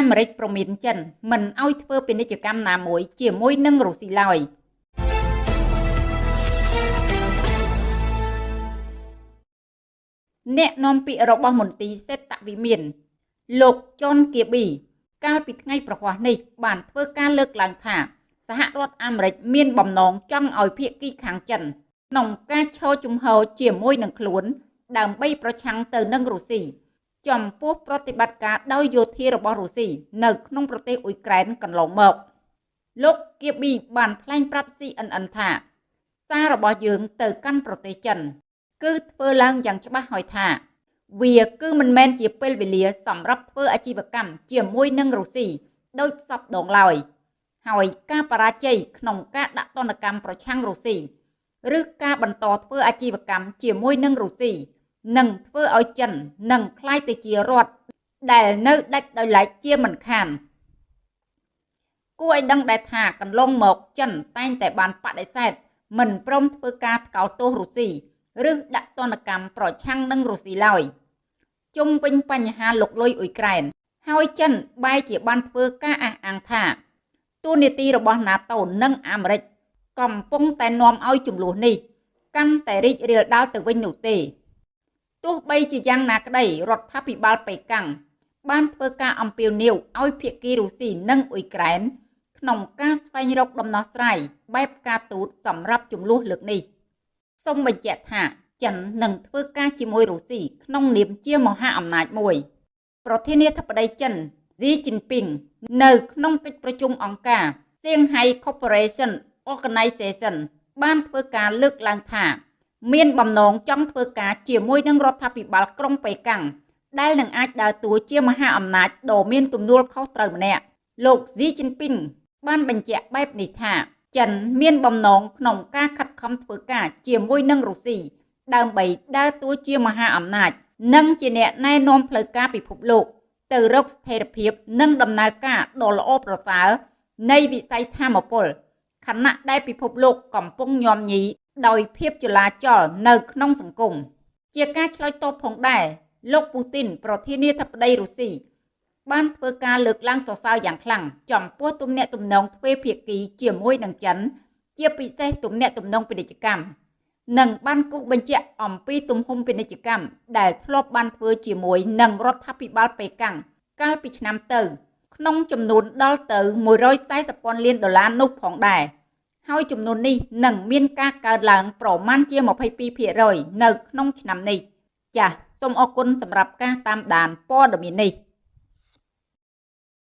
អាមេរិកប្រមានចិនមិនឲ្យធ្វើពាណិជ្ជកម្មណាមួយជាមួយនឹងរុស្ស៊ីឡើយអ្នកនាំពាក្យរបស់មន្ទីរសេដ្ឋវិមាន លោកចុនគៀប៊ីកាលពីថ្ងៃប្រហ័សនេះបានធ្វើការលើកឡើងថា សហរដ្ឋអាមេរិកមានបំណងចង់ឲ្យភាគីខាងចិនក្នុងការឈរជំហរជាមួយនឹងខ្លួន ដើម្បីប្រឆាំងទៅនឹងរុស្ស៊ី ចំពោះប្រតិបត្តិការដោយយោធារបស់រុស្ស៊ីនៅក្នុងប្រទេសអ៊ុយក្រែនកន្លងមកលោកគៀប៊ីបានថ្លែងប្រាប់ CNN ថាសាររបស់យើងទៅកាន់ប្រទេសចិន គឺធ្វើឡើងយ៉ាងច្បាស់ហើយថា វាគឺមិនមែនជាពេលវេលាសម្រាប់ធ្វើអាជីវកម្មជាមួយនឹងរុស្ស៊ីដោយសពដងឡើយហើយការបរាជ័យក្នុងការដាក់ទណ្ឌកម្មប្រឆាំងរុស្ស៊ីឬការបន្តធ្វើអាជីវកម្មជាមួយនឹងរុស្ស៊ី នឹងធ្វើឲ្យចិននឹងคล้ายទៅជារដ្ឋដែលនៅដាច់ដោយឡែកជាមិនខានគួរឲ្យដឹងដែរថាកន្លងមកចិនតែងតែបានបដិសេធមិនព្រមធ្វើការថ្កោលទោសរុស្ស៊ីឬដាក់ទណ្ឌកម្មប្រឆាំងនឹងរុស្ស៊ីឡើយជុំវិញបញ្ហាលុកលុយអ៊ុយក្រែនហើយចិនបែរជាបានធ្វើការអះអាងថាទូនីតិរបស់ NATO និងអាមេរិកកំពុងតែនាំឲ្យចំនួននេះកាន់តែរីករាលដាលទៅវិញនោះទេ ទោះបីជាយ៉ាងណាក្តីរដ្ឋាភិបាលប៉េកាំងបានធ្វើការអំពាវនាវឲ្យភាគីរុស្ស៊ីនិងអ៊ុយក្រែនក្នុងការស្វែងរកដំណោះស្រាយបែបការទូតសម្រាប់ចំនួនលើកនេះសូមបញ្ជាក់ថាចិននឹងធ្វើការជាមួយរុស្ស៊ីក្នុងនាមជាមហាអំណាចមួយ ប្រធានាធិបតីចិនស៊ីជីនពីងនៅក្នុងកិច្ចប្រជុំអង្គការ Shanghai Cooperation Organization បានធ្វើការលើកឡើងថា មានបំណងចង់ធ្វើការជាមួយនឹងរដ្ឋាភិបាលក្រុងប៉េកាំងដែលនឹងអាចដើរតួជាមហាអំណាចដ៏មានទំនួលខុសត្រូវម្នាក់លោកស៊ីជីនពីងបានបញ្ជាក់បែបនេះថាចិនមានបំណងក្នុងការខិតខំធ្វើការជាមួយនឹងរុស្ស៊ីដើម្បីដើរតួជាមហាអំណាច និងជាអ្នកណែនាំផ្លូវការពិភពលោក ទៅរកស្ថិរភាពនិងដំណើរការដ៏ល្អប្រសើរនៃវិស័យធម្មពលខណៈដែលពិភពលោកកំពុងញោមញី ដោយភាពចលាចលនៅក្នុងសង្គមជាការឆ្លើយតបផងដែរលោកពូទីនប្រធានាធិបតីរុស្ស៊ីបានធ្វើការលើកឡើងសរសើរយ៉ាងខ្លាំងចំពោះទំនាក់ទំនងទ្វេភាគីជាមួយនឹងចិន ជាពិសេសទំនាក់ទំនងពាណិជ្ជកម្មនិងបានគូសបញ្ជាក់អំពីទំហំពាណិជ្ជកម្មដែលធ្លាប់បានធ្វើជាមួយនឹងរដ្ឋាភិបាលប៉េកាំងកាលពីឆ្នាំទៅ ក្នុងចំនួនដល់ទៅ140ពាន់លានដុល្លារនោះផងដែរ។ ហើយចំនួននេះនឹងមានការកើនឡើងប្រមាណជា22%នៅក្នុងឆ្នាំនេះ ចាសសូមអរគុណសម្រាប់ការតាមដានព័ត៌មាននេះ